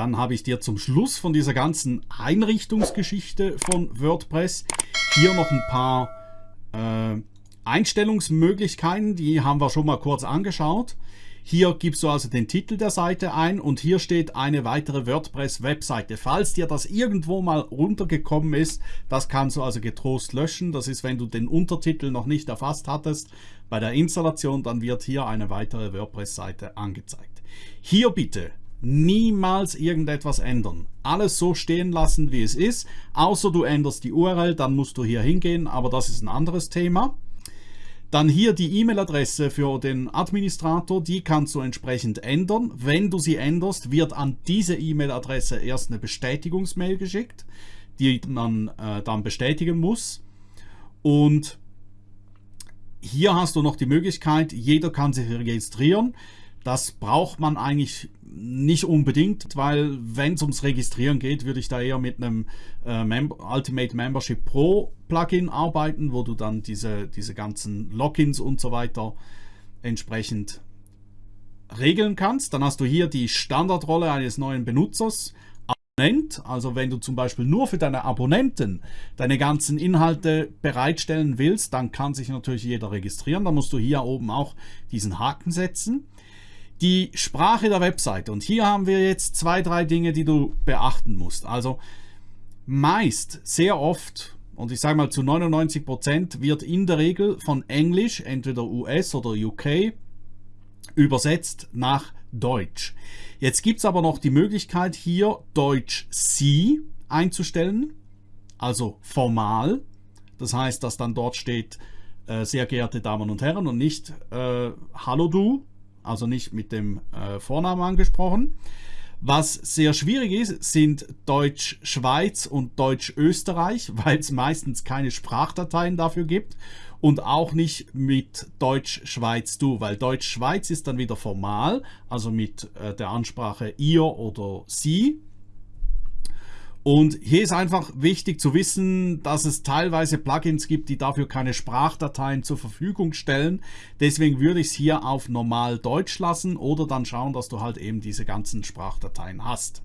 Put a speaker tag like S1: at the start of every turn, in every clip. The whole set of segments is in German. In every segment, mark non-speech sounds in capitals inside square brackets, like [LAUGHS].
S1: dann habe ich dir zum Schluss von dieser ganzen Einrichtungsgeschichte von WordPress hier noch ein paar äh, Einstellungsmöglichkeiten, die haben wir schon mal kurz angeschaut. Hier gibst du also den Titel der Seite ein und hier steht eine weitere WordPress-Webseite. Falls dir das irgendwo mal runtergekommen ist, das kannst du also getrost löschen. Das ist, wenn du den Untertitel noch nicht erfasst hattest bei der Installation, dann wird hier eine weitere WordPress-Seite angezeigt. Hier bitte niemals irgendetwas ändern. Alles so stehen lassen, wie es ist, außer du änderst die URL, dann musst du hier hingehen, aber das ist ein anderes Thema. Dann hier die E-Mail-Adresse für den Administrator, die kannst du entsprechend ändern. Wenn du sie änderst, wird an diese E-Mail-Adresse erst eine Bestätigungsmail geschickt, die man äh, dann bestätigen muss. Und hier hast du noch die Möglichkeit, jeder kann sich registrieren. Das braucht man eigentlich nicht unbedingt, weil wenn es ums Registrieren geht, würde ich da eher mit einem äh, Mem Ultimate Membership Pro Plugin arbeiten, wo du dann diese, diese ganzen Logins und so weiter entsprechend regeln kannst. Dann hast du hier die Standardrolle eines neuen Benutzers. Abonnent, also wenn du zum Beispiel nur für deine Abonnenten deine ganzen Inhalte bereitstellen willst, dann kann sich natürlich jeder registrieren. Da musst du hier oben auch diesen Haken setzen die Sprache der Webseite. Und hier haben wir jetzt zwei, drei Dinge, die du beachten musst. Also meist, sehr oft, und ich sage mal zu 99 Prozent wird in der Regel von Englisch, entweder US oder UK, übersetzt nach Deutsch. Jetzt gibt es aber noch die Möglichkeit hier Deutsch C einzustellen, also formal. Das heißt, dass dann dort steht, äh, sehr geehrte Damen und Herren und nicht äh, Hallo du, also nicht mit dem äh, Vornamen angesprochen. Was sehr schwierig ist, sind Deutsch-Schweiz und Deutsch-Österreich, [LAUGHS] weil es meistens keine Sprachdateien dafür gibt und auch nicht mit Deutsch-Schweiz-Du, weil Deutsch-Schweiz ist dann wieder formal, also mit äh, der Ansprache ihr oder sie und hier ist einfach wichtig zu wissen, dass es teilweise Plugins gibt, die dafür keine Sprachdateien zur Verfügung stellen. Deswegen würde ich es hier auf normal Deutsch lassen oder dann schauen, dass du halt eben diese ganzen Sprachdateien hast.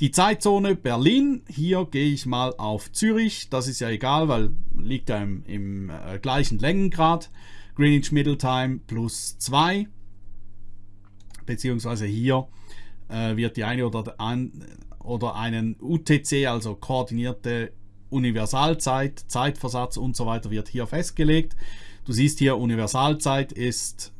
S1: Die Zeitzone Berlin, hier gehe ich mal auf Zürich. Das ist ja egal, weil liegt ja im, im äh, gleichen Längengrad. Greenwich Middle Time plus 2. Beziehungsweise hier äh, wird die eine oder oder einen UTC, also koordinierte Universalzeit, Zeitversatz und so weiter wird hier festgelegt. Du siehst hier, Universalzeit ist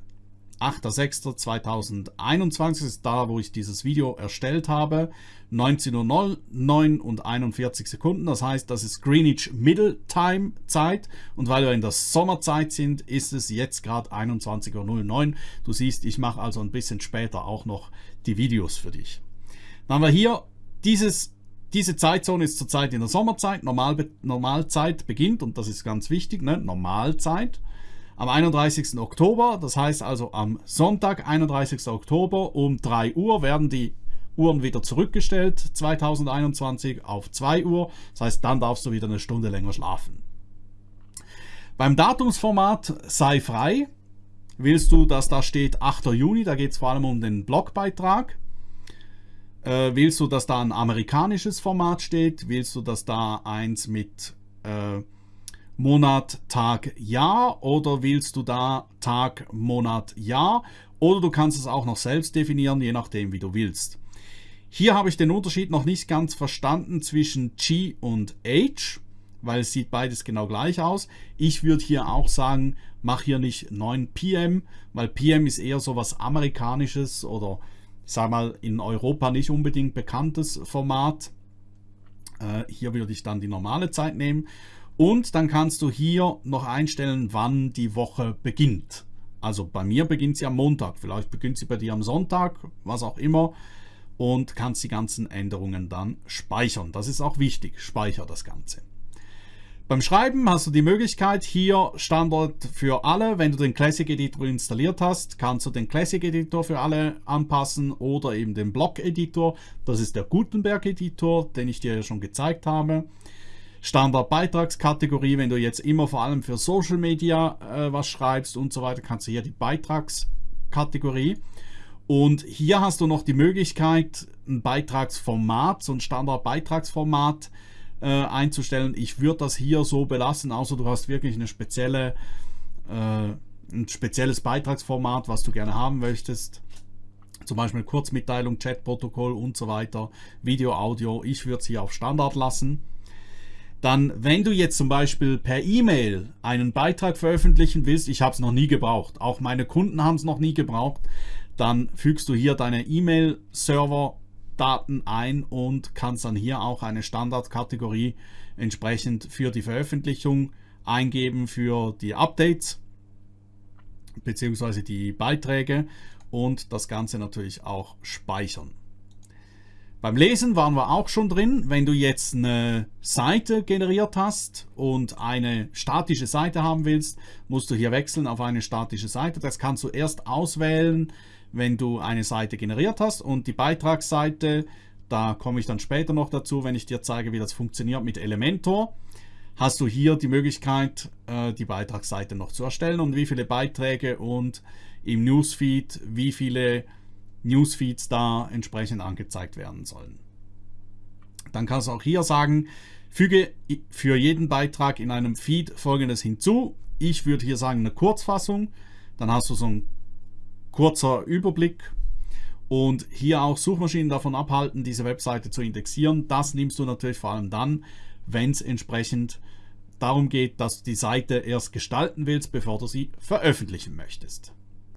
S1: 8.6.2021, ist da, wo ich dieses Video erstellt habe. 19.09 und 41 Sekunden, das heißt, das ist Greenwich Middle Time Zeit und weil wir in der Sommerzeit sind, ist es jetzt gerade 21.09 Uhr. Du siehst, ich mache also ein bisschen später auch noch die Videos für dich. Dann haben wir hier dieses, diese Zeitzone ist zurzeit in der Sommerzeit, Normal, Normalzeit beginnt, und das ist ganz wichtig, ne? Normalzeit, am 31. Oktober, das heißt also am Sonntag, 31. Oktober um 3 Uhr werden die Uhren wieder zurückgestellt, 2021 auf 2 Uhr, das heißt dann darfst du wieder eine Stunde länger schlafen. Beim Datumsformat sei frei, willst du, dass da steht 8. Juni, da geht es vor allem um den Blogbeitrag. Äh, willst du, dass da ein amerikanisches Format steht? Willst du, dass da eins mit äh, Monat, Tag, Jahr? Oder willst du da Tag, Monat, Jahr? Oder du kannst es auch noch selbst definieren, je nachdem, wie du willst. Hier habe ich den Unterschied noch nicht ganz verstanden zwischen G und H, weil es sieht beides genau gleich aus. Ich würde hier auch sagen, mach hier nicht 9 PM, weil PM ist eher so was Amerikanisches oder ich sage mal, in Europa nicht unbedingt bekanntes Format. Äh, hier würde ich dann die normale Zeit nehmen. Und dann kannst du hier noch einstellen, wann die Woche beginnt. Also bei mir beginnt sie am Montag, vielleicht beginnt sie bei dir am Sonntag, was auch immer. Und kannst die ganzen Änderungen dann speichern. Das ist auch wichtig, speicher das Ganze. Beim Schreiben hast du die Möglichkeit, hier Standard für alle, wenn du den Classic Editor installiert hast, kannst du den Classic Editor für alle anpassen oder eben den Block Editor. Das ist der Gutenberg Editor, den ich dir ja schon gezeigt habe. Standard Beitragskategorie, wenn du jetzt immer vor allem für Social Media äh, was schreibst und so weiter, kannst du hier die Beitragskategorie. Und hier hast du noch die Möglichkeit, ein Beitragsformat, so ein Standard-Beitragsformat äh, einzustellen. Ich würde das hier so belassen, außer du hast wirklich eine spezielle, äh, ein spezielles Beitragsformat, was du gerne haben möchtest. Zum Beispiel Kurzmitteilung, Chatprotokoll und so weiter, Video, Audio. Ich würde es hier auf Standard lassen. Dann, wenn du jetzt zum Beispiel per E-Mail einen Beitrag veröffentlichen willst, ich habe es noch nie gebraucht, auch meine Kunden haben es noch nie gebraucht, dann fügst du hier deine E-Mail-Server-Daten ein und kannst dann hier auch eine Standardkategorie entsprechend für die Veröffentlichung eingeben, für die Updates bzw. die Beiträge und das Ganze natürlich auch speichern. Beim Lesen waren wir auch schon drin. Wenn du jetzt eine Seite generiert hast und eine statische Seite haben willst, musst du hier wechseln auf eine statische Seite. Das kannst du erst auswählen, wenn du eine Seite generiert hast und die Beitragsseite, da komme ich dann später noch dazu, wenn ich dir zeige, wie das funktioniert mit Elementor, hast du hier die Möglichkeit, äh, die Beitragsseite noch zu erstellen und wie viele Beiträge und im Newsfeed, wie viele Newsfeeds da entsprechend angezeigt werden sollen. Dann kannst du auch hier sagen, füge für jeden Beitrag in einem Feed folgendes hinzu. Ich würde hier sagen eine Kurzfassung. Dann hast du so ein kurzer Überblick und hier auch Suchmaschinen davon abhalten, diese Webseite zu indexieren. Das nimmst du natürlich vor allem dann, wenn es entsprechend darum geht, dass du die Seite erst gestalten willst, bevor du sie veröffentlichen möchtest.